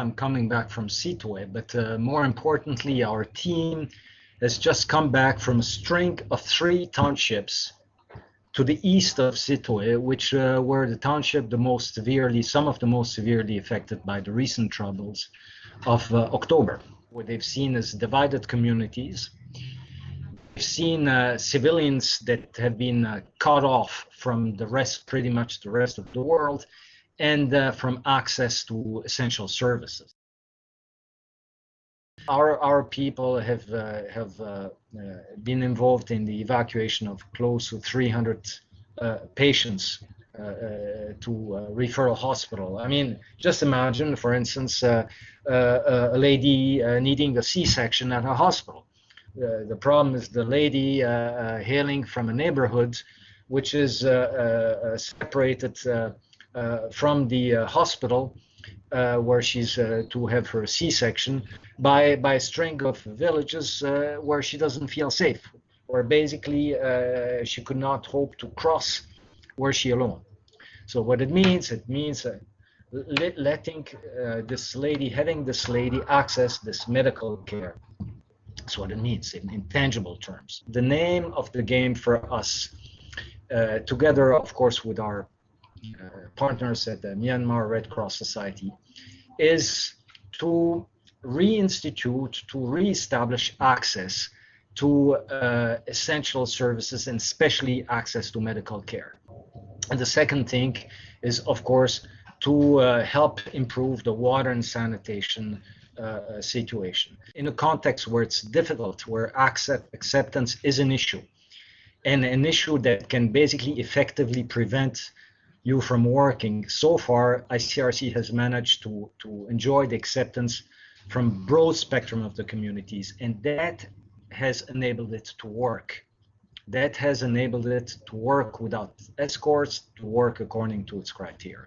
I'm coming back from Sittwe, but uh, more importantly, our team has just come back from a string of three townships to the east of Sittwe, which uh, were the township the most severely, some of the most severely affected by the recent troubles of uh, October. What they've seen is divided communities. We've seen uh, civilians that have been uh, cut off from the rest, pretty much the rest of the world, and uh, from access to essential services. Our, our people have, uh, have uh, uh, been involved in the evacuation of close to 300 uh, patients uh, to referral hospital. I mean, just imagine, for instance, a lady needing a C-section at a hospital. the problem is the lady hailing from a neighborhood which is separated from the hospital uh, where she's uh, to have her C-section by by a string of villages uh, where she doesn't feel safe, where basically uh, she could not hope to cross were she alone. So what it means, it means uh, letting uh, this lady, having this lady access this medical care. That's what it means in, in tangible terms. The name of the game for us, together of course with our uh, partners at the Myanmar Red Cross Society is to reinstitute, to reestablish access to uh, essential services and especially access to medical care. And the second thing is, of course, to uh, help improve the water and sanitation uh, situation. In a context where it's difficult, where accept, acceptance is an issue, and an issue that can basically effectively prevent you from working. So far, ICRC has managed to, to enjoy the acceptance from broad spectrum of the communities, and that has enabled it to work. That has enabled it to work without escorts, to work according to its criteria.